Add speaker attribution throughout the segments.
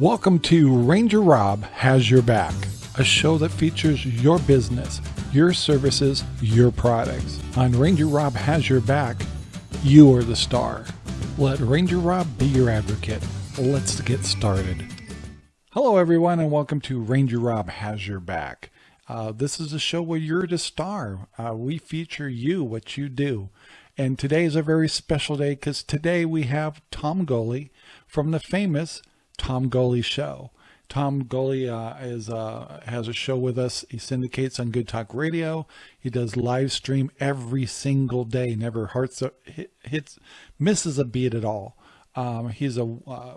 Speaker 1: Welcome to Ranger Rob Has Your Back, a show that features your business, your services, your products. On Ranger Rob Has Your Back, you are the star. Let Ranger Rob be your advocate. Let's get started. Hello, everyone, and welcome to Ranger Rob Has Your Back. Uh, this is a show where you're the star. Uh, we feature you, what you do. And today is a very special day because today we have Tom Goley from the famous Tom Goley Show. Tom Goley uh, is uh, has a show with us. He syndicates on Good Talk Radio. He does live stream every single day. Never hearts hits misses a beat at all. Um, he's a uh,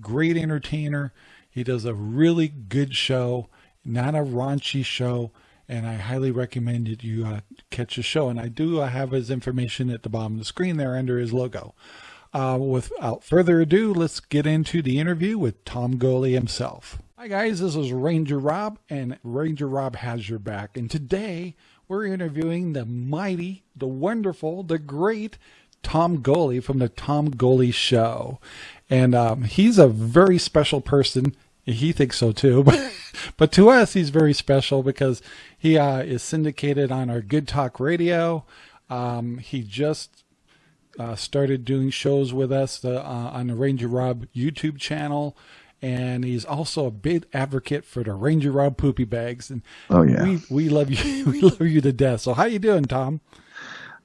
Speaker 1: great entertainer. He does a really good show, not a raunchy show, and I highly recommend that you uh, catch his show. And I do uh, have his information at the bottom of the screen there under his logo. Uh, without further ado, let's get into the interview with Tom Goley himself. Hi guys, this is Ranger Rob, and Ranger Rob has your back. And today we're interviewing the mighty, the wonderful, the great Tom Goley from the Tom Goley Show. And um, he's a very special person. He thinks so too, but but to us, he's very special because he uh, is syndicated on our Good Talk Radio. Um, he just uh, started doing shows with us uh, on the Ranger Rob YouTube channel. And he's also a big advocate for the Ranger Rob poopy bags. And
Speaker 2: oh yeah,
Speaker 1: we, we love you. we love you to death. So how you doing, Tom?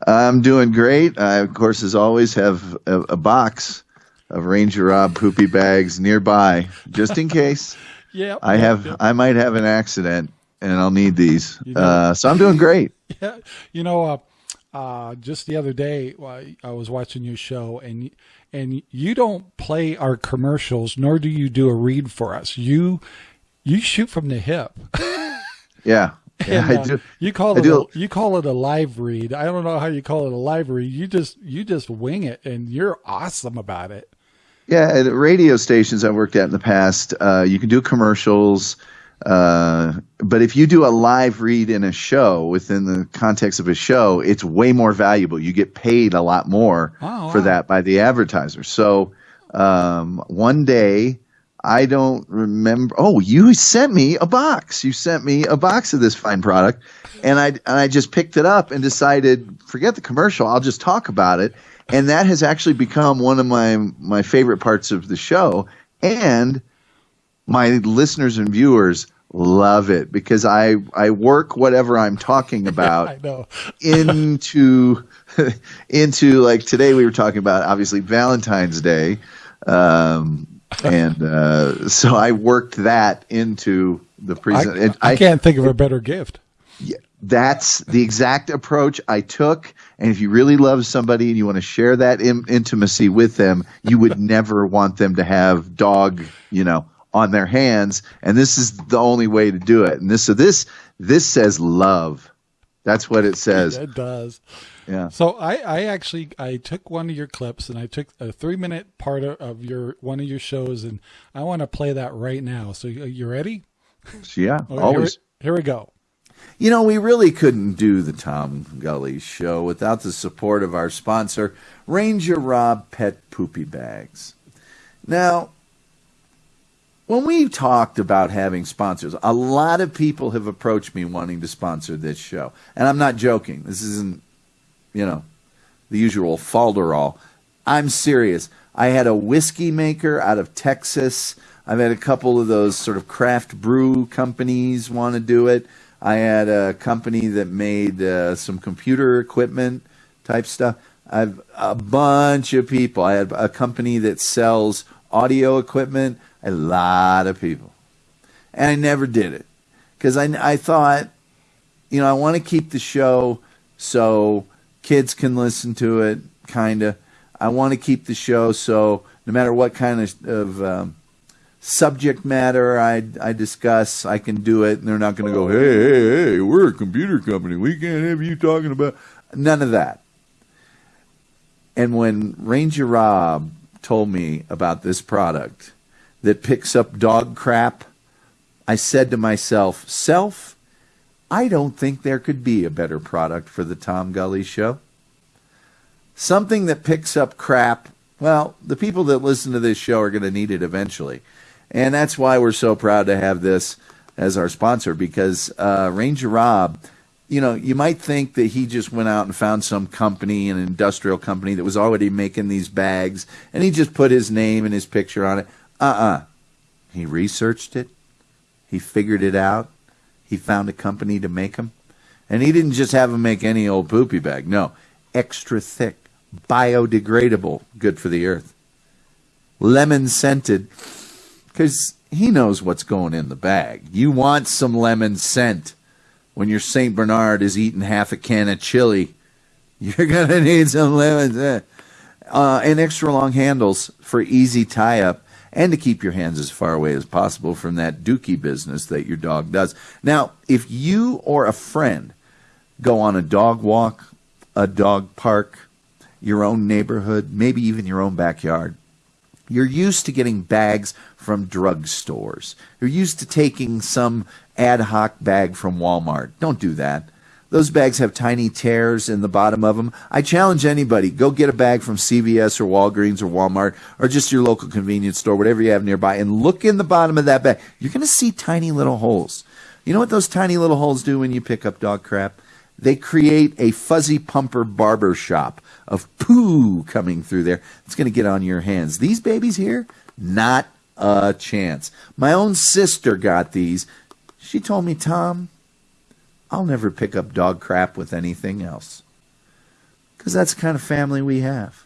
Speaker 2: I'm doing great. I, of course, as always, have a, a box of Ranger Rob poopy bags nearby, just in case.
Speaker 1: yeah,
Speaker 2: I have. Yep. I might have an accident, and I'll need these. Uh, so I'm doing great.
Speaker 1: Yeah, you know, uh, uh, just the other day I was watching your show and and you don't play our commercials nor do you do a read for us. You you shoot from the hip.
Speaker 2: yeah. Yeah,
Speaker 1: and, I do. you call it a, you call it a live read. I don't know how you call it a live read. You just you just wing it, and you're awesome about it.
Speaker 2: Yeah, at radio stations I've worked at in the past, uh, you can do commercials. Uh, but if you do a live read in a show within the context of a show, it's way more valuable. You get paid a lot more oh, for wow. that by the advertiser. So um, one day, I don't remember. Oh, you sent me a box. You sent me a box of this fine product, and I and I just picked it up and decided, forget the commercial. I'll just talk about it, and that has actually become one of my my favorite parts of the show. And my listeners and viewers love it because I I work whatever I'm talking about into into like today we were talking about obviously Valentine's Day, um, and uh, so I worked that into the present.
Speaker 1: I, I, I, can't think of a better gift.
Speaker 2: Yeah, that's the exact approach I took. And if you really love somebody and you want to share that in, intimacy with them, you would never want them to have dog, you know, on their hands, and this is the only way to do it. And this so this this says love. That's what it says.
Speaker 1: it does.
Speaker 2: Yeah.
Speaker 1: So I, I actually I took one of your clips and I took a three minute part of your one of your shows and I want to play that right now. So you ready?
Speaker 2: Yeah, oh, okay, always.
Speaker 1: Here, here we go.
Speaker 2: You know, we really couldn't do the Tom Gully show without the support of our sponsor, Ranger Rob Pet Poopy Bags. Now, when we talked about having sponsors, a lot of people have approached me wanting to sponsor this show. And I'm not joking. This isn't, you know, the usual falderall. I'm serious. I had a whiskey maker out of Texas. I've had a couple of those sort of craft brew companies want to do it. I had a company that made uh, some computer equipment type stuff. I've a bunch of people. I had a company that sells audio equipment a lot of people. And I never did it because I, I thought, you know, I want to keep the show so kids can listen to it, kind of. I want to keep the show so no matter what kind of, of um, subject matter I, I discuss, I can do it. And they're not going to go, hey, hey, hey, we're a computer company. We can't have you talking about. None of that. And when Ranger Rob told me about this product, that picks up dog crap, I said to myself, Self, I don't think there could be a better product for the Tom Gully Show. Something that picks up crap, well, the people that listen to this show are going to need it eventually. And that's why we're so proud to have this as our sponsor because uh, Ranger Rob, you know, you might think that he just went out and found some company, an industrial company that was already making these bags, and he just put his name and his picture on it. Uh uh He researched it, he figured it out, he found a company to make them. And he didn't just have them make any old poopy bag. No, extra thick, biodegradable, good for the earth. Lemon scented, because he knows what's going in the bag. You want some lemon scent when your St. Bernard is eating half a can of chili. You're going to need some lemons. Uh, and extra long handles for easy tie up and to keep your hands as far away as possible from that dookie business that your dog does. Now, if you or a friend go on a dog walk, a dog park, your own neighborhood, maybe even your own backyard, you're used to getting bags from drugstores. You're used to taking some ad hoc bag from Walmart. Don't do that. Those bags have tiny tears in the bottom of them. I challenge anybody go get a bag from CVS or Walgreens or Walmart or just your local convenience store, whatever you have nearby, and look in the bottom of that bag. You're going to see tiny little holes. You know what those tiny little holes do when you pick up dog crap? They create a fuzzy pumper barber shop of poo coming through there. It's going to get on your hands. These babies here, not a chance. My own sister got these. She told me, Tom, I'll never pick up dog crap with anything else. Because that's the kind of family we have.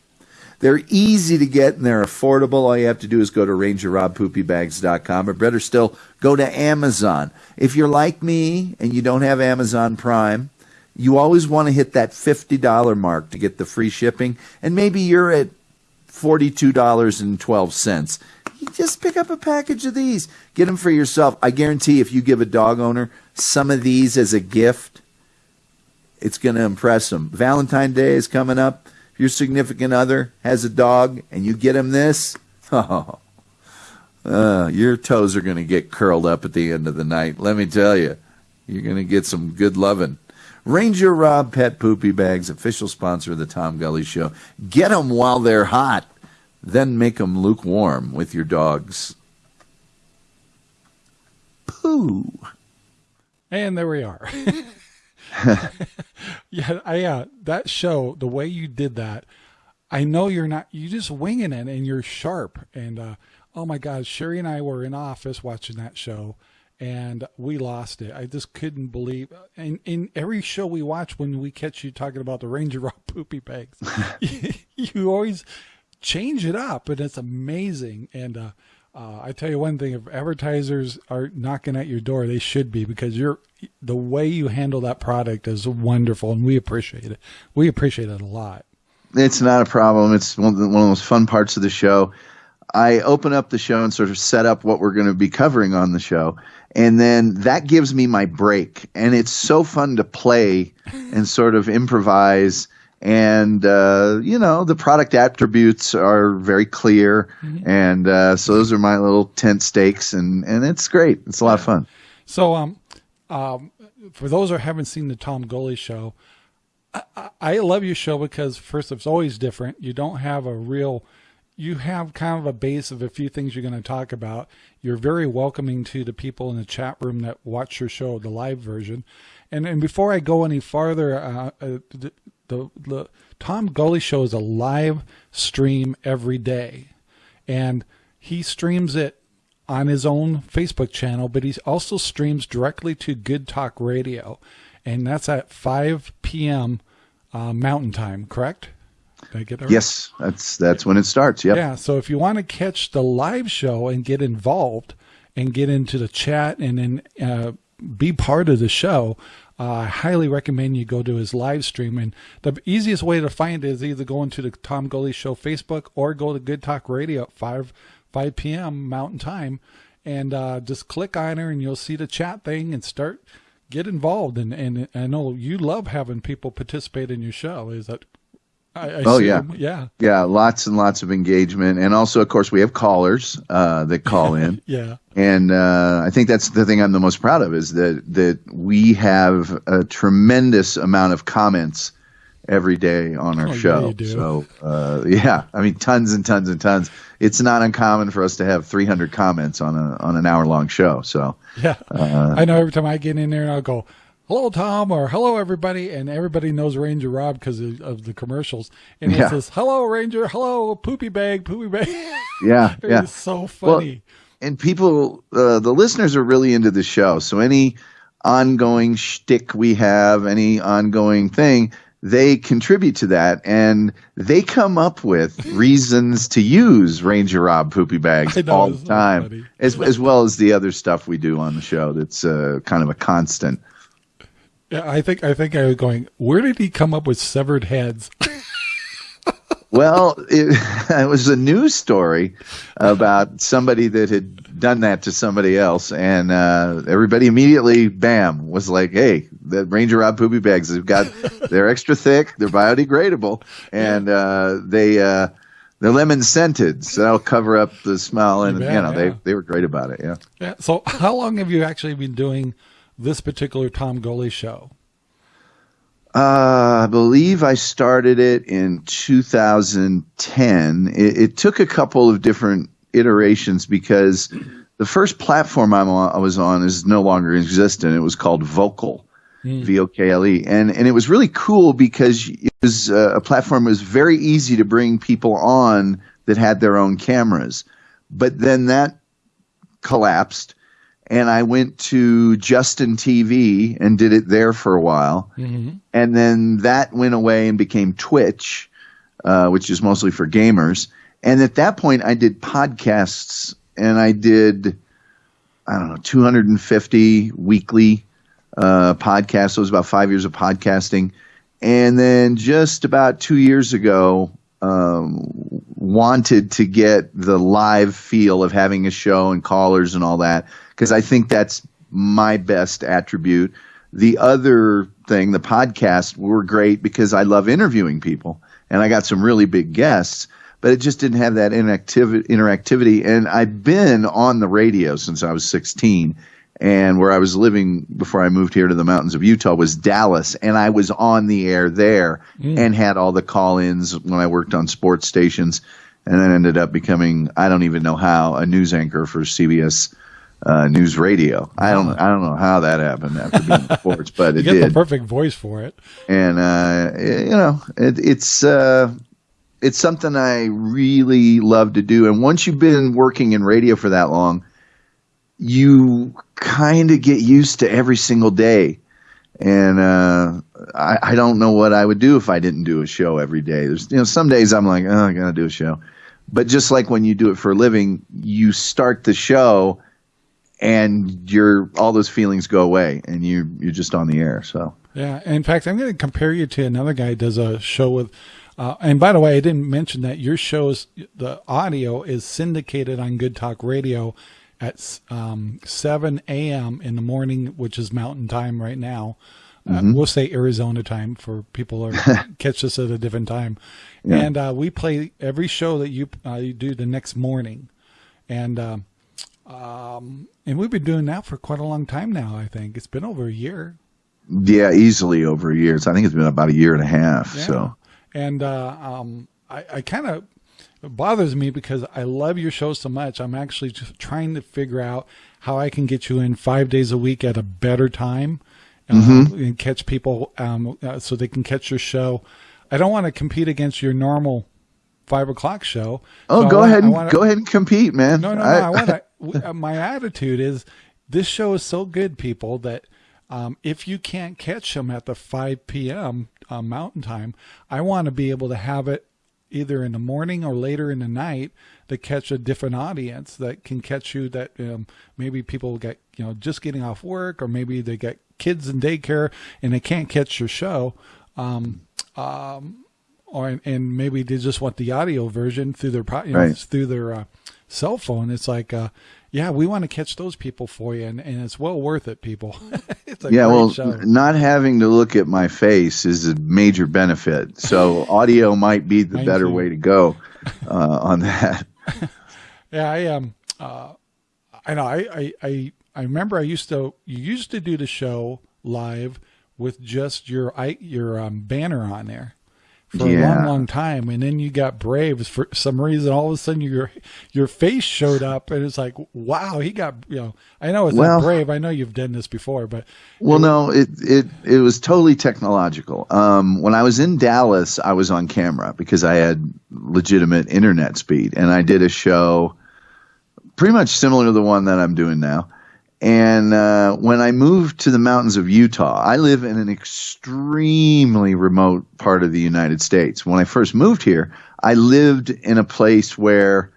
Speaker 2: They're easy to get and they're affordable. All you have to do is go to rangerrobpoopybags.com or better still, go to Amazon. If you're like me and you don't have Amazon Prime, you always want to hit that $50 mark to get the free shipping. And maybe you're at $42.12. Just pick up a package of these. Get them for yourself. I guarantee if you give a dog owner some of these as a gift, it's going to impress them. Valentine's Day is coming up. If your significant other has a dog and you get him this, oh, uh, your toes are going to get curled up at the end of the night. Let me tell you, you're going to get some good loving. Ranger Rob Pet Poopy Bags, official sponsor of the Tom Gully Show. Get them while they're hot, then make them lukewarm with your dog's poo.
Speaker 1: And there we are. yeah, I uh, that show, the way you did that, I know you're not. You just winging it, and you're sharp. And uh, oh my God, Sherry and I were in office watching that show, and we lost it. I just couldn't believe. In in every show we watch, when we catch you talking about the Ranger Rob poopy bags, you always change it up, and it's amazing. And uh, uh, I tell you one thing: if advertisers are knocking at your door, they should be because you're the way you handle that product is wonderful, and we appreciate it. We appreciate it a lot.
Speaker 2: It's not a problem. It's one of the, one of fun parts of the show. I open up the show and sort of set up what we're going to be covering on the show. And then that gives me my break. And it's so fun to play and sort of improvise. And, uh, you know, the product attributes are very clear. Mm-hmm. And uh, so those are my little tent stakes. And, and it's great. It's a lot of fun.
Speaker 1: So, um, um, for those who haven't seen the Tom Gully show, I, I love your show because first, it's always different. You don't have a real you have kind of a base of a few things you're going to talk about. You're very welcoming to the people in the chat room that watch your show, the live version. And and before I go any farther, uh, uh, the, the, Tom Gully show is a live stream every day, and he streams it on his own Facebook channel, but he also streams directly to Good Talk Radio, and that's at 5 p.m. Uh, Mountain Time. Correct?
Speaker 2: Did I get that right? Yes, that's that's when it starts. Yep.
Speaker 1: Yeah. So if you want to catch the live show and get involved and get into the chat and then uh, be part of the show, uh, I highly recommend you go to his live stream. And the easiest way to find it is either going to the Tom Gully Show Facebook or go to Good Talk Radio at five five p.m. Mountain Time, and uh, just click on her and you'll see the chat thing and start get involved. And and I know you love having people participate in your show. Is that I, I
Speaker 2: oh yeah,
Speaker 1: yeah,
Speaker 2: yeah. Lots and lots of engagement, and also, of course, we have callers uh, that call in.
Speaker 1: yeah,
Speaker 2: and uh, I think that's the thing I'm the most proud of is that that we have a tremendous amount of comments every day on our oh, show.
Speaker 1: Yeah,
Speaker 2: so uh, yeah, I mean, tons and tons and tons. it's not uncommon for us to have 300 comments on a on an hour long show. So
Speaker 1: yeah, uh, I know every time I get in there and I'll go, "Hello, Tom," or "Hello, everybody," and everybody knows Ranger Rob because of, of, the commercials. And yeah. it says, "Hello, Ranger," "Hello, poopy bag," "poopy bag."
Speaker 2: Yeah, yeah,
Speaker 1: so funny.
Speaker 2: Well, and people, uh, the listeners are really into the show. So any ongoing shtick we have, any ongoing thing, they contribute to that and they come up with reasons to use Ranger Rob poopy bags know, all the time, as, as well as the other stuff we do on the show that's uh, kind of a constant.
Speaker 1: Yeah, I think I think I was going. Where did he come up with severed heads?
Speaker 2: well, it, it, was a news story about somebody that had done that to somebody else, and uh, everybody immediately, bam, was like, "Hey, the Ranger Rob poopy bags have got they're extra thick, they're biodegradable, and uh, they." Uh, they're lemon scented, so that'll cover up the smell, and bet, you know yeah. they they were great about it. Yeah.
Speaker 1: Yeah. So, how long have you actually been doing this particular Tom Gully show?
Speaker 2: Uh, I believe I started it in 2010. It, it, took a couple of different iterations because the first platform I'm on, I was on is no longer existent. It was called Vokle, mm. V O K L E, and and it was really cool because it was uh, a platform that was very easy to bring people on that had their own cameras. But then that collapsed and I went to Justin TV and did it there for a while, mm-hmm. and then that went away and became Twitch, uh, which is mostly for gamers. And at that point, I did podcasts, and I did I don't know 250 weekly uh, podcasts. So it was about five years of podcasting, and then just about two years ago. Um, wanted to get the live feel of having a show and callers and all that because I think that's my best attribute. The other thing, the podcast were great because I love interviewing people and I got some really big guests, but it just didn't have that interactivity. interactivity. And I've been on the radio since I was 16 and where I was living before I moved here to the mountains of Utah was Dallas, and I was on the air there mm. and had all the call-ins when I worked on sports stations, and then ended up becoming I don't even know how a news anchor for CBS uh, news radio. I don't I don't know how that happened after being in sports, but it
Speaker 1: you
Speaker 2: did.
Speaker 1: the perfect voice for it.
Speaker 2: And uh, you know, it, it's uh, it's something I really love to do. And once you've been working in radio for that long, you kind of get used to every single day. And uh, I, I don't know what I would do if I didn't do a show every day. There's you know some days I'm like, oh, I gotta do a show. But just like when you do it for a living, you start the show and your all those feelings go away and you you're just on the air so
Speaker 1: yeah in fact i'm going to compare you to another guy who does a show with uh, and by the way i didn't mention that your show's the audio is syndicated on good talk radio at um, 7 a.m in the morning which is mountain time right now uh, mm-hmm. we'll say arizona time for people who catch us at a different time yeah. and uh, we play every show that you, uh, you do the next morning and uh, um, and we've been doing that for quite a long time now. I think it's been over a year.
Speaker 2: Yeah, easily over a year. I think it's been about a year and a half. Yeah. So,
Speaker 1: and uh, um, I, I kind of bothers me because I love your show so much. I'm actually just trying to figure out how I can get you in five days a week at a better time um, mm-hmm. and catch people um, uh, so they can catch your show. I don't want to compete against your normal five o'clock show.
Speaker 2: Oh, so go want, ahead and wanna, go ahead and compete, man.
Speaker 1: No, no, no. I, I want to. My attitude is this show is so good, people, that um, if you can't catch them at the 5 p.m. Uh, Mountain Time, I want to be able to have it either in the morning or later in the night to catch a different audience that can catch you that um, maybe people get you know just getting off work or maybe they get kids in daycare and they can't catch your show um, um, or and maybe they just want the audio version through their you know, right. through their uh, cell phone. It's like, uh, yeah, we want to catch those people for you, and, and it's well worth it, people.
Speaker 2: yeah, well, show. not having to look at my face is a major benefit. So audio might be the better way to go uh, on that.
Speaker 1: yeah, I um, uh, I know. I, I I I remember I used to you used to do the show live with just your I your um, banner on there for a long, long time, and then you got Braves for some reason. All of a sudden, your your face showed up, and it's like, wow, he got you know. I know it's
Speaker 2: Well-
Speaker 1: not Brave. I know you've done this before, but
Speaker 2: Well, no, it it it was totally technological. Um, when I was in Dallas, I was on camera because I had legitimate internet speed, and I did a show pretty much similar to the one that I'm doing now. And uh, when I moved to the mountains of Utah, I live in an extremely remote part of the United States. When I first moved here, I lived in a place where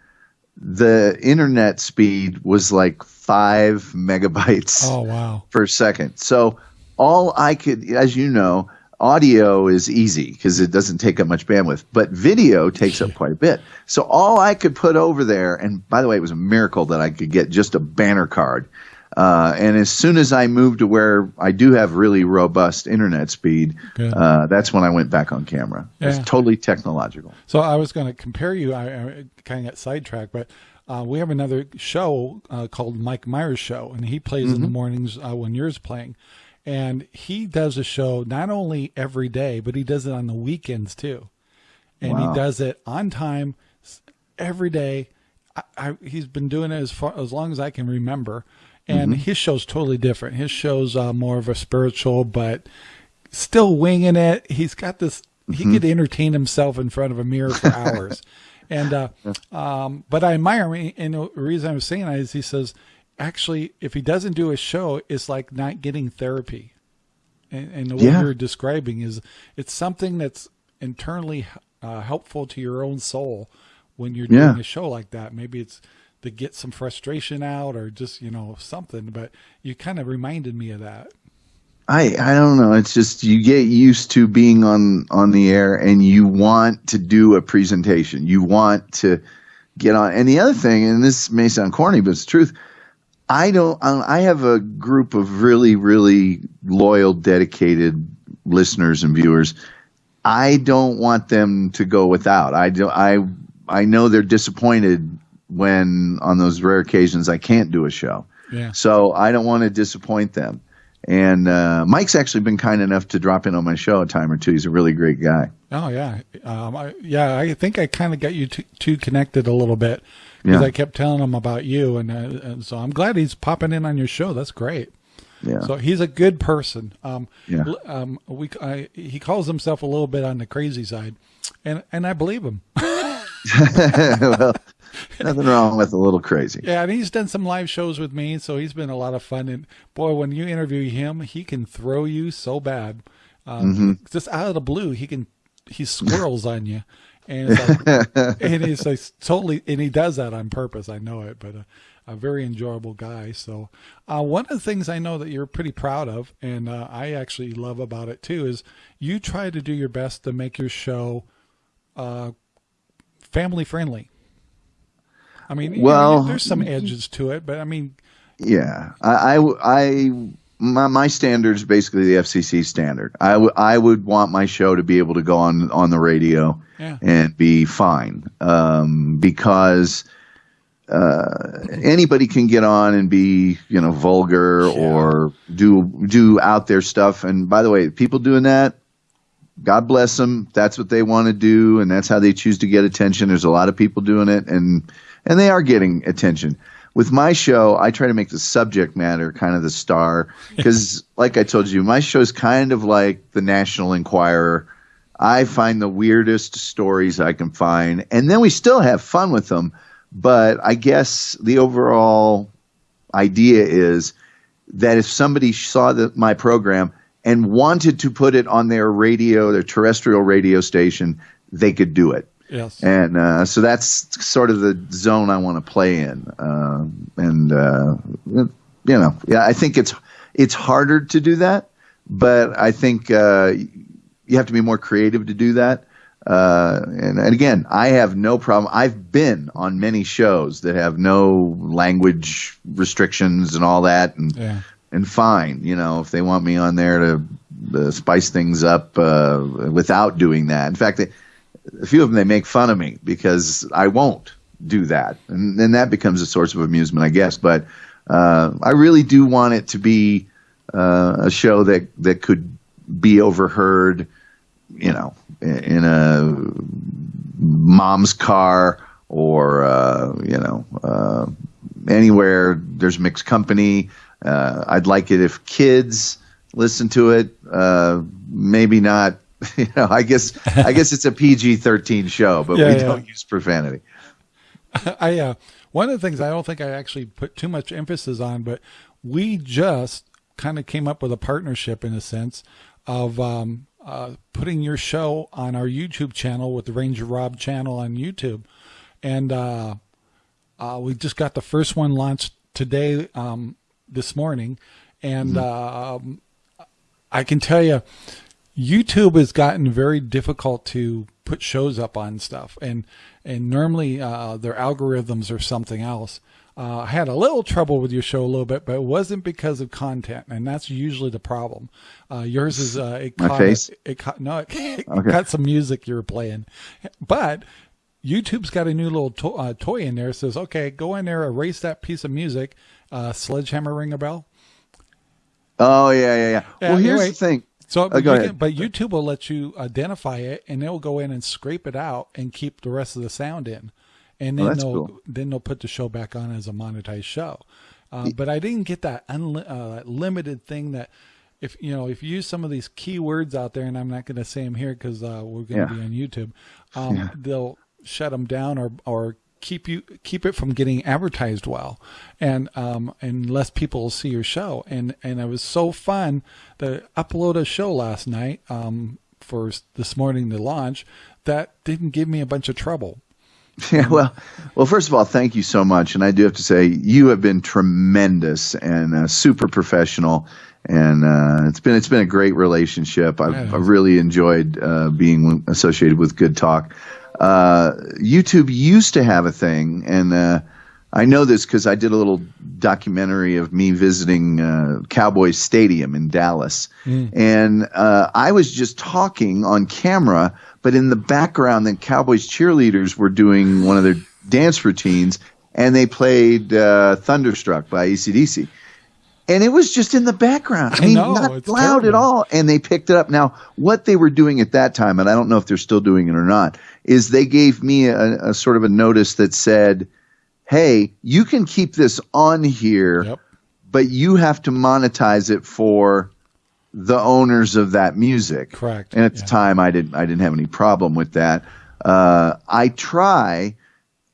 Speaker 2: the internet speed was like five megabytes
Speaker 1: oh wow,
Speaker 2: per second. So all I could, as you know, audio is easy because it doesn't take up much bandwidth, but video takes up quite a bit. So all I could put over there, and by the way, it was a miracle that I could get just a banner card. Uh, and as soon as I moved to where I do have really robust internet speed, uh, that's when I went back on camera.
Speaker 1: Yeah.
Speaker 2: It's totally technological.
Speaker 1: So I was going to compare you. I, I kind of got sidetracked, but uh, we have another show uh, called Mike Myers Show, and he plays in the mornings uh, when yours playing. And he does a show not only every day, but he does it on the weekends too. And
Speaker 2: Wow.
Speaker 1: he does it on time every day. I, I, he's been doing it as far as long as I can remember. And his show's totally different. His show's uh, more of a spiritual, but still winging it. He's got this. He could entertain himself in front of a mirror for hours, and uh, um, but I admire him. And the reason I was saying that is he says, actually, if he doesn't do a show, it's like not getting therapy. And, and the way
Speaker 2: Yeah.
Speaker 1: you're describing is it's something that's internally uh, helpful to your own soul when you're
Speaker 2: Yeah.
Speaker 1: doing a show like that. Maybe it's to get some frustration out or just you know something. But you kind of reminded me of that.
Speaker 2: I I don't know. It's just you get used to being on on the air, and you want to do a presentation. You want to get on. And the other thing, and this may sound corny, but it's the truth. I don't. I have a group of really, really loyal, dedicated listeners and viewers. I don't want them to go without. I do. I I know they're disappointed when on those rare occasions I can't do a show.
Speaker 1: Yeah.
Speaker 2: So I don't want to disappoint them. And uh, Mike's actually been kind enough to drop in on my show a time or two. He's a really great guy.
Speaker 1: Oh yeah, um, I, yeah. I think I kind of got you two, two connected a little bit because
Speaker 2: Yeah.
Speaker 1: I kept telling him about you, and, uh, and so I'm glad he's popping in on your show. That's great.
Speaker 2: Yeah.
Speaker 1: So he's a good person. Um,
Speaker 2: Yeah.
Speaker 1: um, we I, he calls himself a little bit on the crazy side, and and I believe him.
Speaker 2: well, nothing wrong with a little crazy.
Speaker 1: Yeah, and he's done some live shows with me, so he's been a lot of fun. And boy, when you interview him, he can throw you so bad, um, just out of the blue. He can he squirrels on you, and it's like, and he's like totally, and he does that on purpose. I know it, but. Uh, a very enjoyable guy. So, uh, one of the things I know that you're pretty proud of, and uh, I actually love about it too, is you try to do your best to make your show uh, family friendly. I mean, you know,
Speaker 2: Well-
Speaker 1: there's some edges to it, but I mean,
Speaker 2: Yeah, I, I, I my, my standard is basically the FCC standard. I, w- I would want my show to be able to go on on the radio
Speaker 1: Yeah.
Speaker 2: and be fine um, because uh, anybody can get on and be you know vulgar or do do out there stuff. And by the way, people doing that. God bless them. That's what they want to do, and that's how they choose to get attention. There's a lot of people doing it, and and they are getting attention. With my show, I try to make the subject matter kind of the star because, like I told you, my show is kind of like the National Enquirer. I find the weirdest stories I can find, and then we still have fun with them. But I guess the overall idea is that if somebody saw the, my program and wanted to put it on their radio, their terrestrial radio station, they could do it.
Speaker 1: Yes.
Speaker 2: And uh, so that's sort of the zone I want to play in. Uh, and uh, you know, yeah, I think it's it's harder to do that, but I think uh, you have to be more creative to do that. Uh, and, and again, I have no problem. I've been on many shows that have no language restrictions and all that, and
Speaker 1: Yeah.
Speaker 2: and fine. You know, if they want me on there to uh, spice things up uh, without doing that. In fact, they, a few of them they make fun of me because I won't do that, and then that becomes a source of amusement, I guess. But uh, I really do want it to be uh, a show that that could be overheard, you know, in a mom's car or uh, you know uh, anywhere there's mixed company. Uh, I'd like it if kids listen to it. Uh, maybe not. You know, I guess I guess it's a PG-13 show, but
Speaker 1: Yeah,
Speaker 2: we
Speaker 1: yeah.
Speaker 2: don't use profanity.
Speaker 1: I uh, one of the things I don't think I actually put too much emphasis on, but we just kind of came up with a partnership in a sense of um, uh, putting your show on our YouTube channel with the Ranger Rob channel on YouTube, and uh, uh, we just got the first one launched today, um, this morning, and um, I can tell you, YouTube has gotten very difficult to put shows up on stuff, and and normally uh, their algorithms are something else. Uh, I had a little trouble with your show a little bit, but it wasn't because of content, and that's usually the problem. Uh, yours is uh, it
Speaker 2: My
Speaker 1: caught
Speaker 2: face?
Speaker 1: It, it caught no, it, it
Speaker 2: Okay.
Speaker 1: caught some music you were playing, but YouTube's got a new little to- uh, toy in there. It says, okay, go in there, erase that piece of music. Uh, sledgehammer ring a bell.
Speaker 2: Oh yeah, yeah, yeah.
Speaker 1: Yeah,
Speaker 2: well, here's
Speaker 1: anyway,
Speaker 2: the thing.
Speaker 1: So,
Speaker 2: Oh,
Speaker 1: but,
Speaker 2: go
Speaker 1: you can- but YouTube will let you identify it, and they'll go in and scrape it out and keep the rest of the sound in, and then
Speaker 2: Oh,
Speaker 1: they'll
Speaker 2: cool.
Speaker 1: then they'll put the show back on as a monetized show. Uh, but I didn't get that unli- uh, limited thing that if you know if you use some of these keywords out there, and I'm not going to say them here because uh, we're going to
Speaker 2: Yeah.
Speaker 1: be on YouTube, um, they'll shut them down or or keep you keep it from getting advertised well, and um and less people will see your show. And and it was so fun to upload a show last night um for this morning to launch that didn't give me a bunch of trouble.
Speaker 2: Yeah, well, well. First of all, thank you so much, and I do have to say you have been tremendous and uh, super professional, and uh, it's been it's been a great relationship. I've,
Speaker 1: Yeah,
Speaker 2: I've really enjoyed uh, being associated with Good Talk. Uh, YouTube used to have a thing, and uh, I know this because I did a little documentary of me visiting uh, Cowboys Stadium in Dallas, and uh, I was just talking on camera, but in the background, the Cowboys cheerleaders were doing one of their dance routines, and they played uh, "Thunderstruck" by ACDC. And it was just in the background. I
Speaker 1: I
Speaker 2: mean,
Speaker 1: know,
Speaker 2: not loud at all. And they picked it up. Now, what they were doing at that time, and I don't know if they're still doing it or not, is they gave me a, a sort of a notice that said, "Hey, you can keep this on here,
Speaker 1: Yep.
Speaker 2: but you have to monetize it for the owners of that music."
Speaker 1: Correct.
Speaker 2: And at the time, I didn't I didn't have any problem with that. Uh, I try,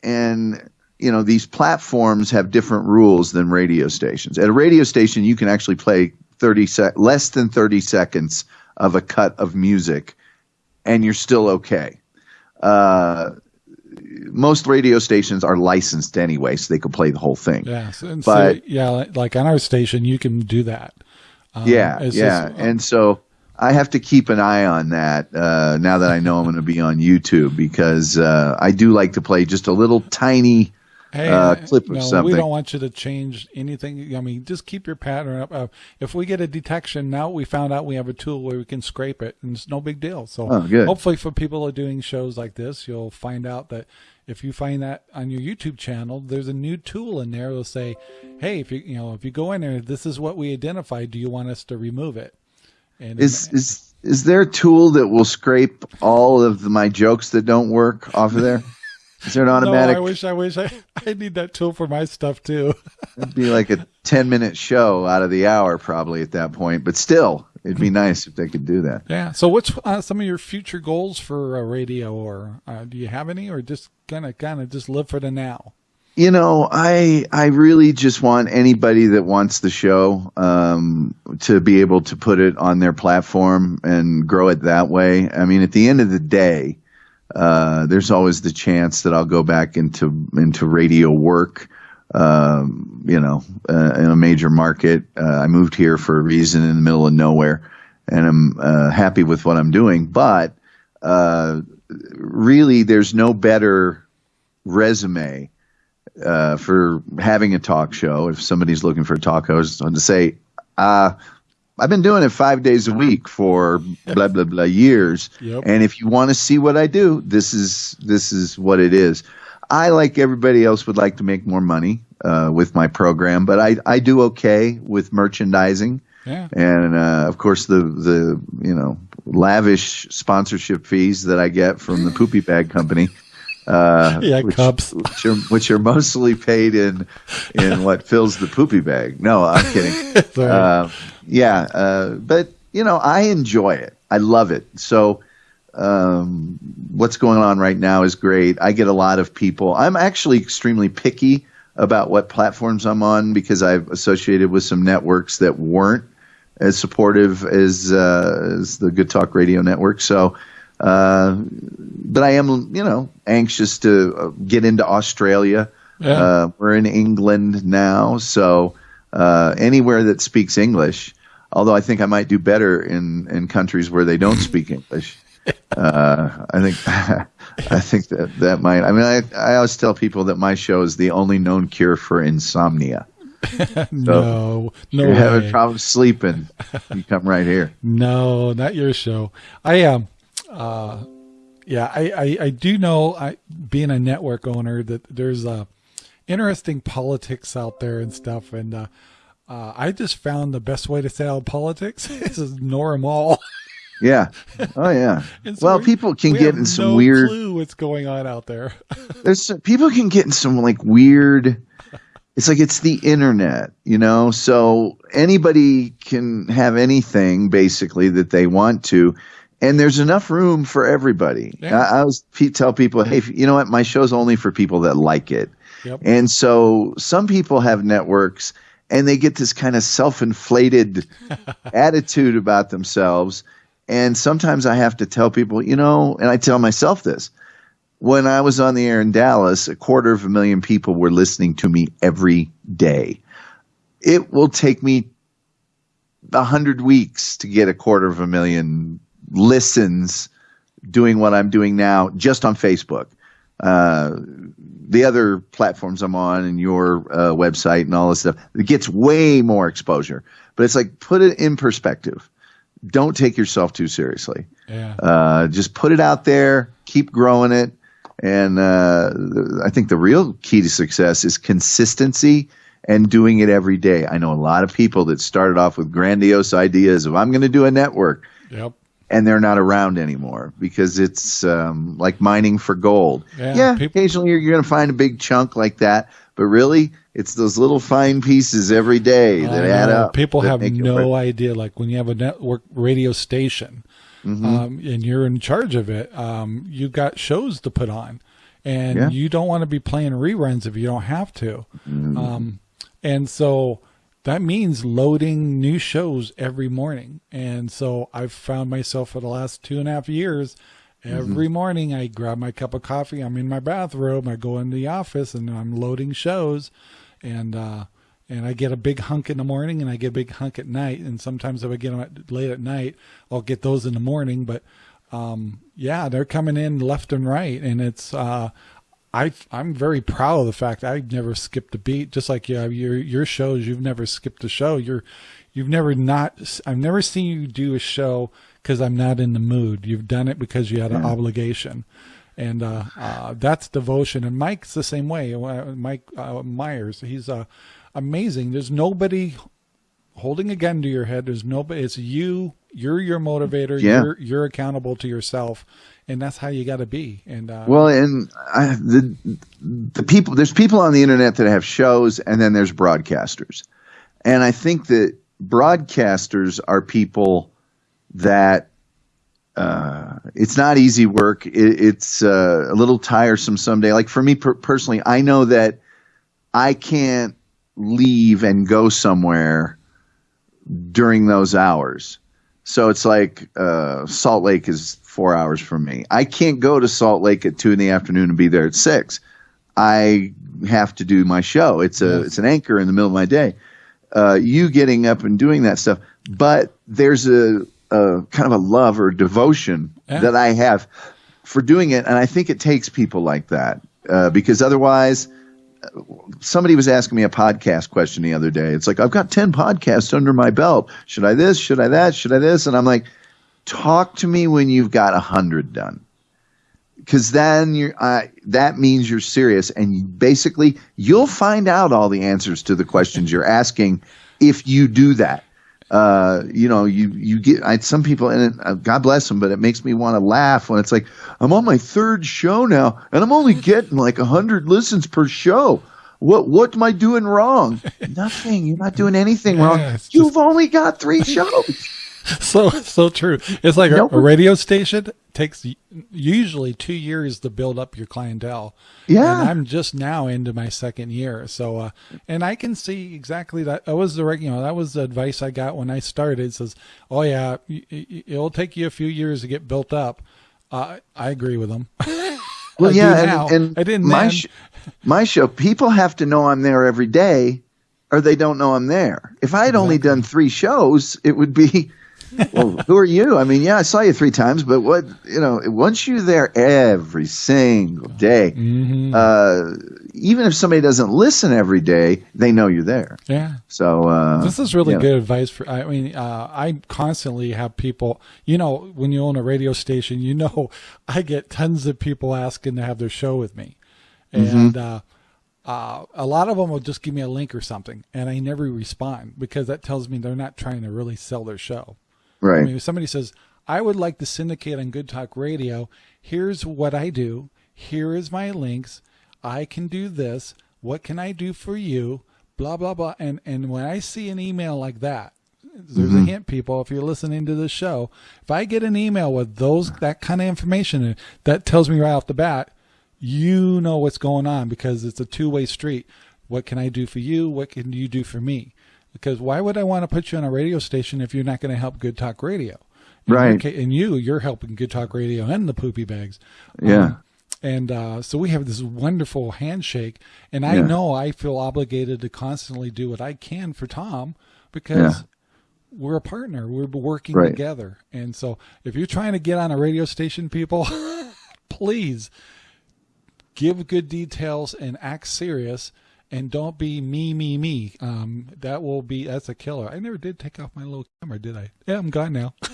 Speaker 2: and you know these platforms have different rules than radio stations. At a radio station, you can actually play thirty sec- less than thirty seconds of a cut of music, and you're still okay. Uh, most radio stations are licensed anyway, so they could play the whole thing.
Speaker 1: Yeah. So,
Speaker 2: But-
Speaker 1: so, yeah, like on our station, you can do that. Um,
Speaker 2: yeah, yeah,
Speaker 1: just-
Speaker 2: and so I have to keep an eye on that uh, now that I know I'm going to be on YouTube because uh, I do like to play just a little tiny.
Speaker 1: Hey,
Speaker 2: uh, clip of
Speaker 1: no,
Speaker 2: something.
Speaker 1: We don't want you to change anything. I mean, just keep your pattern up. Uh, if we get a detection, now we found out we have a tool where we can scrape it, and it's no big deal. So,
Speaker 2: Oh,
Speaker 1: hopefully, for people who are doing shows like this, you'll find out that if you find that on your YouTube channel, there's a new tool in there. It'll say, "Hey, if you you know if you go in there, this is what we identified. Do you want us to remove it?" And
Speaker 2: Is is is there a tool that will scrape all of the, my jokes that don't work off of there? Is there an automatic?
Speaker 1: No, I wish I wish I I need that tool for my stuff too.
Speaker 2: It'd be like a ten minute show out of the hour probably at that point, but still, it'd be nice if they could do that.
Speaker 1: Yeah. So, what's uh, some of your future goals for uh, radio, or uh, do you have any, or just kind of kind of just live for the now?
Speaker 2: You know, I I really just want anybody that wants the show um, to be able to put it on their platform and grow it that way. I mean, at the end of the day, uh, there's always the chance that I'll go back into into radio work. Um, you know, uh, in a major market. Uh, I moved here for a reason in the middle of nowhere, and I'm uh, happy with what I'm doing. But uh, really, there's no better resume uh, for having a talk show. If somebody's looking for a talk host, to say, uh, I've been doing it five days a week for blah blah blah years,
Speaker 1: Yep.
Speaker 2: and if you want to see what I do, this is this is what it is. I, like everybody else, would like to make more money uh, with my program, but I I do okay with merchandising
Speaker 1: Yeah.
Speaker 2: and uh, of course the the you know lavish sponsorship fees that I get from the Poopy Bag Company.
Speaker 1: Uh, yeah, which, cups,
Speaker 2: which are, which are, mostly paid in in what fills the poopy bag. No, I'm kidding. uh, yeah, uh, but you know, I enjoy it. I love it. So, um, what's going on right now is great. I get a lot of people. I'm actually extremely picky about what platforms I'm on because I've associated with some networks that weren't as supportive as, uh, as the Good Talk Radio Network. So, uh, but I am, you know, anxious to uh, get into Australia. Yeah. Uh, we're in England now, so uh, anywhere that speaks English. Although I think I might do better in, in countries where they don't speak English. Uh, I think I think that that might. I mean, I I always tell people that my show is the only known cure for insomnia.
Speaker 1: So no, no.
Speaker 2: You're way. having problems sleeping. You come right here.
Speaker 1: No, not your show. I um uh, yeah, I, I, I, do know, I, being a network owner, that there's uh, interesting politics out there and stuff. And uh, uh, I just found the best way to stay out of politics is ignore them all.
Speaker 2: yeah. Oh, yeah. so well, we, people can
Speaker 1: we
Speaker 2: get in some
Speaker 1: no
Speaker 2: weird.
Speaker 1: Clue what's going on out there.
Speaker 2: there's people can get in some like weird. It's like it's the internet, you know. So anybody can have anything basically that they want to and there's enough room for everybody. Yeah. I, I always tell people, hey, you know what? My show's only for people that like it. Yep. And so some people have networks and they get this kind of self inflated attitude about themselves. And sometimes I have to tell people, you know, and I tell myself this when I was on the air in Dallas, a quarter of a million people were listening to me every day. It will take me a hundred weeks to get a quarter of a million listens doing what I'm doing now just on Facebook. Uh, the other platforms I'm on and your uh, website and all this stuff, it gets way more exposure. But it's like put it in perspective. Don't take yourself too seriously. Yeah. Uh, just put it out there, keep growing it. And uh, I think the real key to success is consistency and doing it every day. I know a lot of people that started off with grandiose ideas of I'm going to do a network.
Speaker 1: Yep
Speaker 2: and they're not around anymore because it's um, like mining for gold. Yeah, yeah people- occasionally you're, you're going to find a big chunk like that, but really, it's those little fine pieces every day that add up.
Speaker 1: People have no idea. Like when you have a network radio station mm-hmm. um, and you're in charge of it, um, you've got shows to put on, and yeah. you don't want to be playing reruns if you don't have to. Mm-hmm. Um, and so that means loading new shows every morning. And so I've found myself for the last two and a half years, every mm-hmm. morning I grab my cup of coffee, I'm in my bathrobe, I go into the office and I'm loading shows and, uh, and I get a big hunk in the morning and I get a big hunk at night. And sometimes if I get them at, late at night, I'll get those in the morning. But, um, yeah, they're coming in left and right. And it's, uh, I I'm very proud of the fact I've never skipped a beat. Just like yeah, your your shows, you've never skipped a show. You're you've never not. I've never seen you do a show because I'm not in the mood. You've done it because you had an obligation, and uh, uh, that's devotion. And Mike's the same way. Uh, Mike uh, Myers, he's uh, amazing. There's nobody holding a gun to your head. There's nobody. It's you. You're your motivator. Yeah. You're you're accountable to yourself and that's how you got to be. And uh,
Speaker 2: well, and I, the the people there's people on the internet that have shows, and then there's broadcasters, and I think that broadcasters are people that uh, it's not easy work. It, it's uh, a little tiresome someday. Like for me per- personally, I know that I can't leave and go somewhere during those hours. So it's like uh, Salt Lake is four hours from me. I can't go to Salt Lake at two in the afternoon and be there at six. I have to do my show. It's a yes. it's an anchor in the middle of my day. Uh, you getting up and doing that stuff, but there's a, a kind of a love or devotion yeah. that I have for doing it, and I think it takes people like that uh, because otherwise somebody was asking me a podcast question the other day. It's like, I've got 10 podcasts under my belt. Should I this? Should I that? Should I this? And I'm like, talk to me when you've got a hundred done because then you're uh, that means you're serious and basically you'll find out all the answers to the questions you're asking if you do that uh, you know, you you get I, some people, and it, uh, God bless them, but it makes me want to laugh when it's like I'm on my third show now, and I'm only getting like a hundred listens per show. What what am I doing wrong? Nothing. You're not doing anything wrong.
Speaker 1: Yeah, it's
Speaker 2: You've only got three shows.
Speaker 1: so so true. It's like a,
Speaker 2: Nope.
Speaker 1: a radio station takes usually two years to build up your clientele.
Speaker 2: Yeah.
Speaker 1: and I'm just now into my second year. So, uh, and I can see exactly that. That was the you know that was the advice I got when I started. It says, "Oh yeah, it'll take you a few years to get built up." Uh, I agree with them.
Speaker 2: Well,
Speaker 1: I
Speaker 2: yeah, and, and
Speaker 1: I didn't
Speaker 2: my sh- my show. People have to know I'm there every day, or they don't know I'm there. If I had only done three shows, it would be. Well, who are you? I mean, yeah, I saw you three times, but what you know? Once you're there every single day,
Speaker 1: Mhm.
Speaker 2: uh, even if somebody doesn't listen every day, they know you're there.
Speaker 1: yeah.
Speaker 2: So uh,
Speaker 1: This is really good advice for. I mean, uh, I constantly have people. You know, when you own a radio station, you know, I get tons of people asking to have their show with me,
Speaker 2: Mm-hmm.
Speaker 1: and uh, uh, a lot of them will just give me a link or something, and I never respond because that tells me they're not trying to really sell their show.
Speaker 2: Right.
Speaker 1: I mean, if somebody says, I would like to syndicate on Good Talk Radio, here's what I do, here is my links, I can do this, what can I do for you, blah, blah, blah. And, and when I see an email like that, there's a mm-hmm. hint, people, if you're listening to the show, if I get an email with those, that kind of information, that tells me right off the bat, you know what's going on because it's a two way street. What can I do for you? What can you do for me? Because why would I want to put you on a radio station if you're not going to help Good Talk Radio? In
Speaker 2: Right.
Speaker 1: And you, you're helping Good Talk Radio and the Poopy Bags.
Speaker 2: Yeah.
Speaker 1: Um, and uh, so we have this wonderful handshake, and I
Speaker 2: Yeah.
Speaker 1: know I feel obligated to constantly do what I can for Tom because
Speaker 2: Yeah.
Speaker 1: we're a partner. We're working
Speaker 2: Right.
Speaker 1: together. And so if you're trying to get on a radio station, people, please give good details and act serious and don't be me, me, me. Um, that will be, that's a killer. I never did take off my little camera, did I? Yeah, I'm gone now.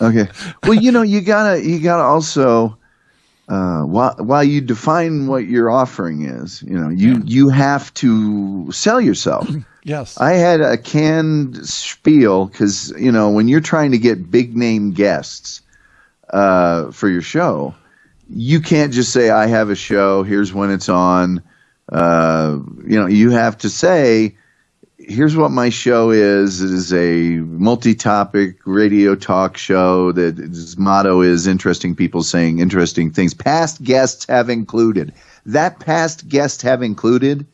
Speaker 2: Okay. Well, you know, you gotta you gotta also uh, while while you define what your offering is, you know, you you have to sell yourself.
Speaker 1: yes.
Speaker 2: I had a canned spiel because you know when you're trying to get big name guests uh, for your show, you can't just say I have a show. Here's when it's on. Uh, you know, you have to say, here's what my show is. It is a multi-topic radio talk show that its motto is interesting people saying interesting things. Past guests have included. That past guests have included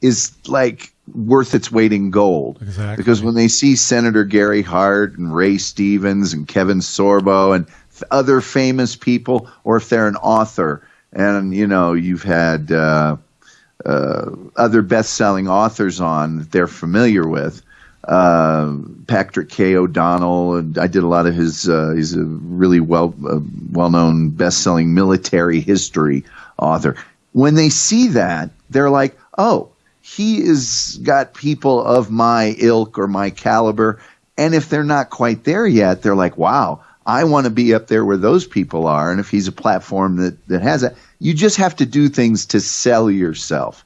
Speaker 2: is like worth its weight in gold.
Speaker 1: Exactly.
Speaker 2: Because when they see Senator Gary Hart and Ray Stevens and Kevin Sorbo and other famous people, or if they're an author, and you know you've had uh, uh, other best-selling authors on that they're familiar with. Uh, Patrick K. O'Donnell, and I did a lot of his. Uh, he's a really well uh, well-known best-selling military history author. When they see that, they're like, "Oh, he is got people of my ilk or my caliber." And if they're not quite there yet, they're like, "Wow, I want to be up there where those people are." And if he's a platform that that has that, you just have to do things to sell yourself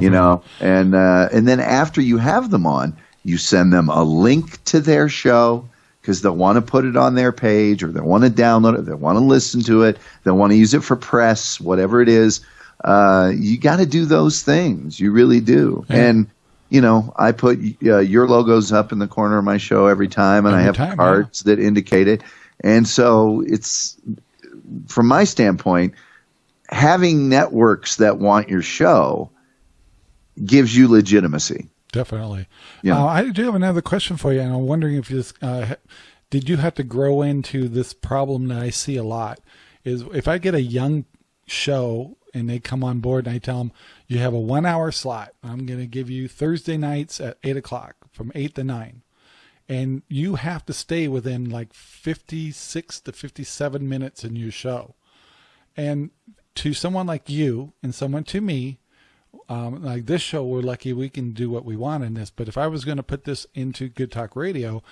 Speaker 2: you know? And uh, and then after you have them on you send them a link to their show because they'll want to put it on their page or they want to download it they want to listen to it they want to use it for press whatever it is. Uh, you got to do those things. You really do.
Speaker 1: Yeah.
Speaker 2: and you know i put uh, your logos up in the corner of my show every time and i have
Speaker 1: time, yeah.
Speaker 2: cards that indicate it. And so it's from my standpoint having networks that want your show gives you legitimacy.
Speaker 1: Definitely.
Speaker 2: Yeah.
Speaker 1: Uh, I do have another question for you, and I'm wondering if this uh, did you have to grow into this problem that I see a lot is if I get a young show and they come on board and I tell them you have a one hour slot, I'm going to give you Thursday nights at eight o'clock from eight to nine, and you have to stay within like 56 to 57 minutes in your show, and to someone like you and someone to me um, like this show, we're lucky we can do what we want in this. But if I was going to put this into Good Talk Radio,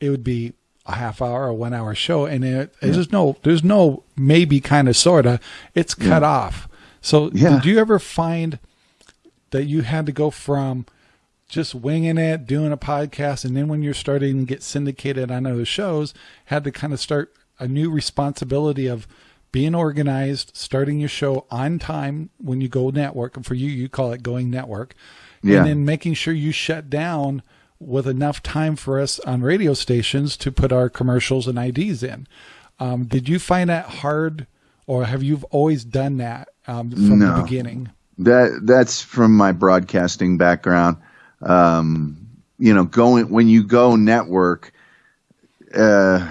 Speaker 1: it would be a half hour or one hour show, and it, there's no, there's no maybe kind of sorta. It's cut off. So
Speaker 2: Yeah.
Speaker 1: did you ever find that you had to go from just winging it, doing a podcast, and then when you're starting to get syndicated on other shows, had to kind of start a new responsibility of being organized, starting your show on time when you go network. And for you, you call it going network.
Speaker 2: Yeah.
Speaker 1: And then making sure you shut down with enough time for us on radio stations to put our commercials and IDs in. Um, did you find that hard, or have you always done that um, from
Speaker 2: No.
Speaker 1: the beginning?
Speaker 2: That that's from my broadcasting background. Um, you know, going when you go network, uh,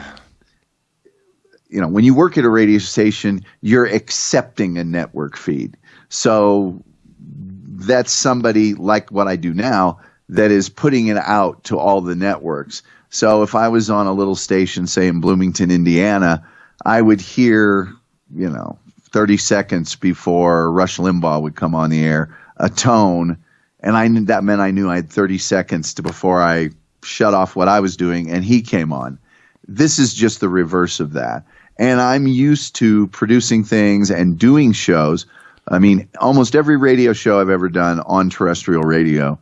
Speaker 2: you know, when you work at a radio station, you're accepting a network feed. So that's somebody like what I do now that is putting it out to all the networks. So if I was on a little station, say in Bloomington, Indiana, I would hear, you know, 30 seconds before Rush Limbaugh would come on the air, a tone, and I knew that meant I knew I had 30 seconds to before I shut off what I was doing and he came on. This is just the reverse of that. And I'm used to producing things and doing shows. I mean, almost every radio show I've ever done on terrestrial radio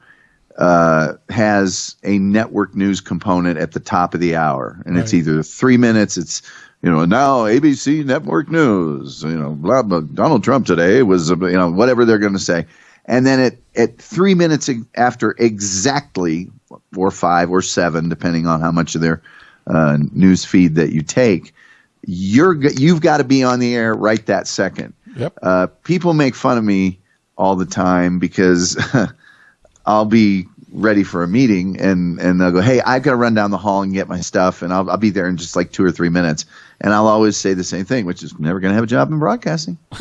Speaker 2: uh, has a network news component at the top of the hour, and it's either three minutes. It's you know now ABC Network News. You know, blah blah. Donald Trump today was you know whatever they're going to say, and then at at three minutes after exactly or five or seven, depending on how much of their uh, news feed that you take, you're you've got to be on the air right that second.
Speaker 1: Yep.
Speaker 2: Uh, people make fun of me all the time because I'll be ready for a meeting and, and they'll go, Hey, I've got to run down the hall and get my stuff. And I'll, I'll be there in just like two or three minutes. And I'll always say the same thing, which is never going to have a job in broadcasting.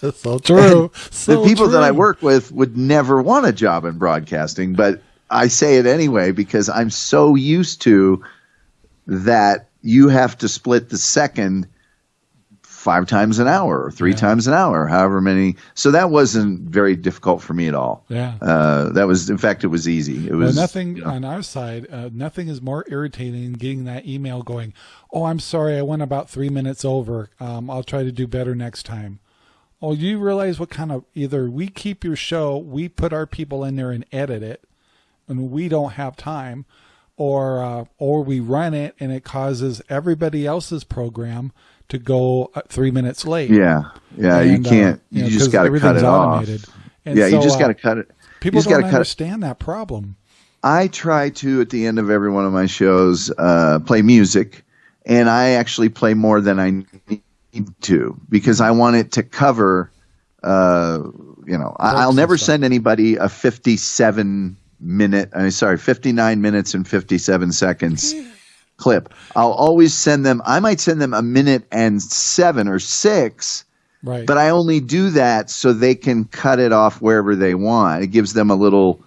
Speaker 1: That's so true. So
Speaker 2: the people that I work with would never want a job in broadcasting, but I say it anyway because I'm so used to that you have to split the second five times an hour or three
Speaker 1: Yeah.
Speaker 2: times an hour, however many. So that wasn't very difficult for me at all.
Speaker 1: Yeah.
Speaker 2: Uh, that was, in fact, it was easy. It
Speaker 1: Well,
Speaker 2: was
Speaker 1: nothing
Speaker 2: you know,
Speaker 1: on our side. Uh, nothing is more irritating than getting that email going. Oh, I'm sorry, I went about three minutes over. Um, I'll try to do better next time. Oh, you realize what kind of either we keep your show, we put our people in there and edit it, and we don't have time, or uh, or we run it and it causes everybody else's program to go uh, three minutes late.
Speaker 2: yeah, yeah. you
Speaker 1: And, uh,
Speaker 2: can't.
Speaker 1: you
Speaker 2: you,
Speaker 1: know,
Speaker 2: just got to cut it
Speaker 1: automated.
Speaker 2: off.
Speaker 1: And
Speaker 2: yeah,
Speaker 1: so,
Speaker 2: you just
Speaker 1: uh,
Speaker 2: got to cut it.
Speaker 1: People
Speaker 2: you just
Speaker 1: don't
Speaker 2: got to cut it.
Speaker 1: understand that problem.
Speaker 2: I try to at the end of every one of my shows uh, play music, and I actually play more than I need to because I want it to cover. Uh, you know, I, I'll never send anybody a fifty-seven minute. I mean, sorry, fifty-nine minutes and fifty-seven seconds clip. I'll always send them. I might send them a minute and seven or six.
Speaker 1: Right.
Speaker 2: But I only do that so they can cut it off wherever they want. It gives them a little,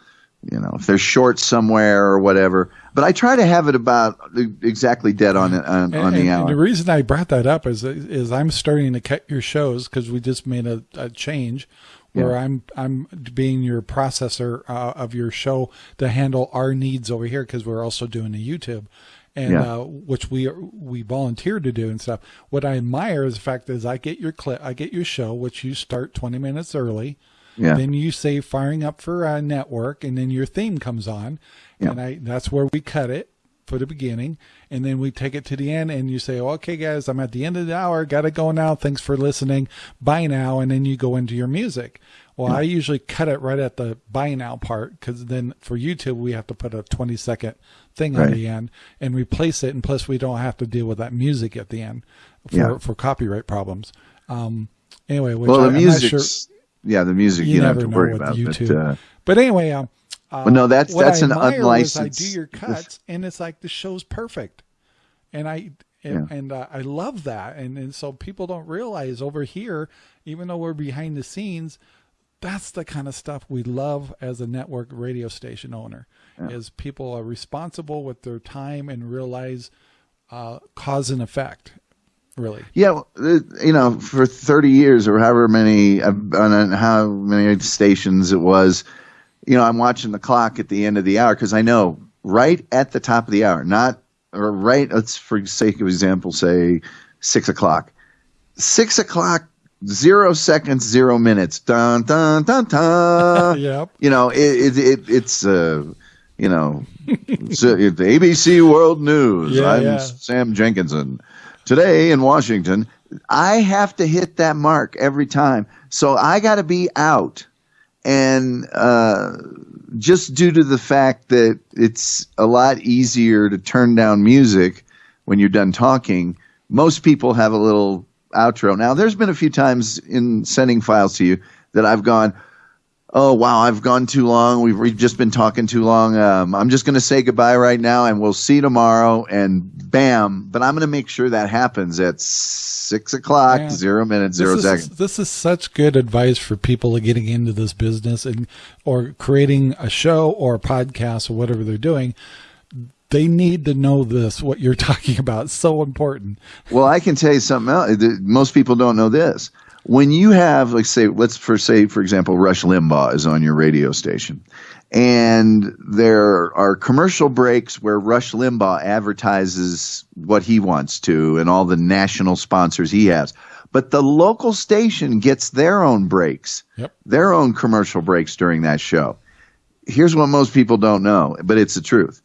Speaker 2: you know, if they're short somewhere or whatever. But I try to have it about exactly dead on on, on
Speaker 1: And-
Speaker 2: the
Speaker 1: and- and
Speaker 2: hour.
Speaker 1: the reason I brought that up is is I'm starting to cut your shows because we just made a, a change where
Speaker 2: Yeah.
Speaker 1: I'm I'm being your processor uh, of your show to handle our needs over here because we're also doing the YouTube. And
Speaker 2: Yeah.
Speaker 1: uh, which we we volunteered to do and stuff. What I admire is the fact is I get your clip, I get your show, which you start 20 minutes early.
Speaker 2: yeah,
Speaker 1: Then you say firing up for a network, and then your theme comes on,
Speaker 2: Yeah.
Speaker 1: and I that's where we cut it for the beginning, and then we take it to the end, and you say, "Okay, guys, I'm at the end of the hour. Got to go now. Thanks for listening. Bye now," and then you go into your music. Well, I usually cut it right at the bye now part because then for YouTube we have to put a 20 second thing on
Speaker 2: Right.
Speaker 1: the end and replace it, and plus we don't have to deal with that music at the end for
Speaker 2: Yeah.
Speaker 1: for copyright problems. Um, anyway, which
Speaker 2: well, the
Speaker 1: I'm
Speaker 2: music's
Speaker 1: sure
Speaker 2: yeah, the music you,
Speaker 1: you
Speaker 2: don't have to
Speaker 1: know
Speaker 2: worry
Speaker 1: with
Speaker 2: about.
Speaker 1: YouTube.
Speaker 2: But, uh,
Speaker 1: But anyway, um, uh,
Speaker 2: Well, no, that's- that's an
Speaker 1: unlicensed. I do your cuts, and it's like the show's perfect, and I and, and uh, I love that, and and so people don't realize over here, even though we're behind the scenes, that's the kind of stuff we love as a network radio station owner, is people are responsible with their time and realize uh, cause and effect, really.
Speaker 2: Yeah, uh, you know, for 30 years or however many, uh, on how many stations it was, you know, I'm watching the clock at the end of the hour because I know right at the top of the hour, not or right. Let's for sake of example say six o'clock. Six o'clock zero seconds, zero minutes. Dun dun dun dun.
Speaker 1: yep.
Speaker 2: You know, it, it, it it's uh, you know, it's, uh, it's ABC World News.
Speaker 1: Yeah,
Speaker 2: I'm
Speaker 1: yeah.
Speaker 2: Sam Jenkinson. Today in Washington, I have to hit that mark every time. So I got to be out, and uh, just due to the fact that it's a lot easier to turn down music when you're done talking, most people have a little outro. Now, there's been a few times in sending files to you that I've gone, oh, wow, I've gone too long. We've, we've just been talking too long. Um, I'm just going to say goodbye right now and we'll see tomorrow. And bam. But I'm going to make sure that happens at six o'clock,
Speaker 1: Yeah.
Speaker 2: zero minutes, zero
Speaker 1: this
Speaker 2: seconds.
Speaker 1: Is, this is such good advice for people getting into this business and or creating a show or a podcast or whatever they're doing. They need to know this. What you're talking about It's so important.
Speaker 2: Well, I can tell you something else. Most people don't know this. When you have, like, say, let's for say, for example, Rush Limbaugh is on your radio station, and there are commercial breaks where Rush Limbaugh advertises what he wants to and all the national sponsors he has. But the local station gets their own breaks,
Speaker 1: Yep.
Speaker 2: their own commercial breaks during that show. Here's what most people don't know, but it's the truth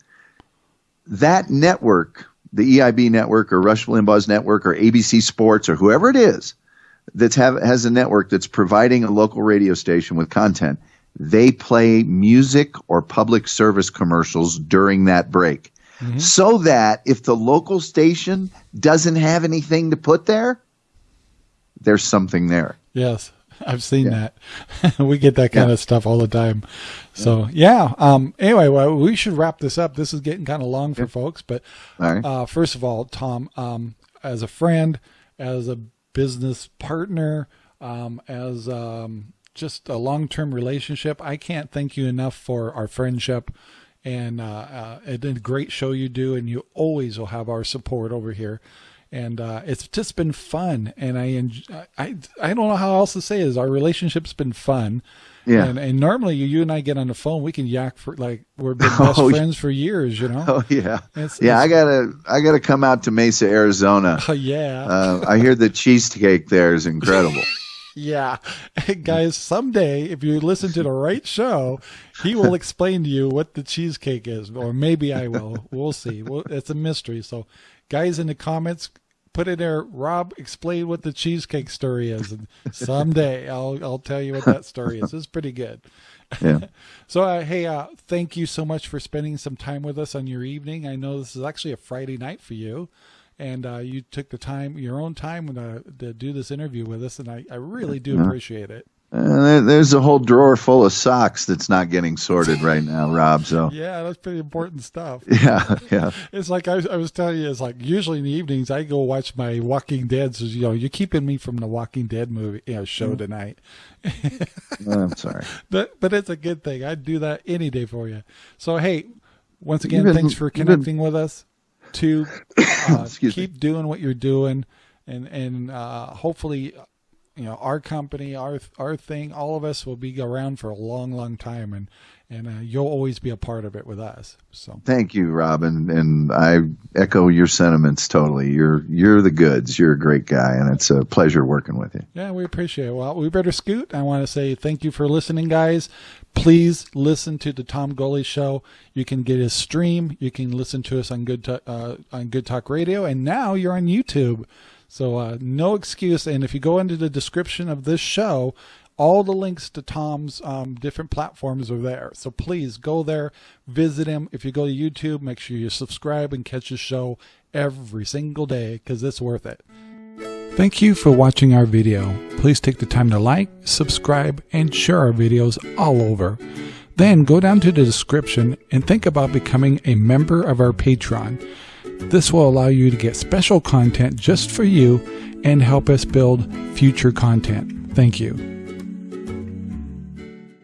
Speaker 2: that network, the EIB network or Rush Limbaugh's network or ABC Sports or whoever it is that's have has a network that's providing a local radio station with content, they play music or public service commercials during that break. So that if the local station doesn't have anything to put there, there's something there.
Speaker 1: Yes, I've seen that. we get that kind of stuff all the time. So yeah. Um. Anyway, well, we should wrap this up. This is getting kind of long for folks, but
Speaker 2: right.
Speaker 1: uh, first of all, Tom, um, as a friend, as a business partner, um, as um, just a long-term relationship, I can't thank you enough for our friendship. And uh, uh, it's a great show you do, and you always will have our support over here. And uh, it's just been fun, and I, I I don't know how else to say it. Is our relationship's been fun,
Speaker 2: Yeah.
Speaker 1: And, and normally you, you and I get on the phone, we can yak for like we're been best
Speaker 2: Oh,
Speaker 1: friends for years, you know.
Speaker 2: Oh yeah,
Speaker 1: It's-
Speaker 2: yeah. I gotta, I gotta come out to Mesa, Arizona.
Speaker 1: Oh, yeah.
Speaker 2: Uh, I hear the cheesecake there is incredible.
Speaker 1: Yeah. Guys, someday, if you listen to the right show, he will explain to you what the cheesecake is, or maybe I will. We'll see. Well, it's a mystery. So, guys in the comments, put in there. Rob, explain what the cheesecake story is, and someday I'll I'll tell you what that story is. It's pretty good.
Speaker 2: Yeah.
Speaker 1: So, uh, hey, uh, thank you so much for spending some time with us on your evening. I know this is actually a Friday night for you, and uh, you took the time, your own time, to, to do this interview with us, and I, I really do appreciate it.
Speaker 2: Uh, there- there's a whole drawer full of socks that's not getting sorted right now, Rob. So
Speaker 1: Yeah, that's pretty important stuff.
Speaker 2: yeah, yeah.
Speaker 1: It's like I, was- I was telling you, it's like usually in the evenings I go watch my Walking Dead. So you know, you're keeping me from the Walking Dead movie, you know, show tonight.
Speaker 2: Oh, I'm sorry.
Speaker 1: But but it's a good thing. I'd do that any day for you. So hey, once again, thanks for connecting with us. To uh,
Speaker 2: Excuse me.
Speaker 1: keep doing what you're doing, and and uh, hopefully, you know, our company, our our thing, all of us will be around for a long, long time, and and uh, you'll always be a part of it with us. So
Speaker 2: Thank you, Robin, and I echo your sentiments totally. You're you're the goods. You're a great guy, and it's a pleasure working with you.
Speaker 1: Yeah, we appreciate it. Well, we better scoot. I want to say thank you for listening, guys. Please listen to the Tom Gully Show. You can get his stream. You can listen to us on Good uh, on Good Talk Radio, and now you're on YouTube. So uh, no excuse. And if you go into the description of this show, all the links to Tom's um, different platforms are there. So please go there, visit him. If you go to YouTube, make sure you subscribe and catch his show every single day because it's worth it. Thank you for watching our video. Please take the time to like, subscribe, and share our videos all over. Then go down to the description and think about becoming a member of our Patreon. This will allow you to get special content just for you and help us build future content. Thank you.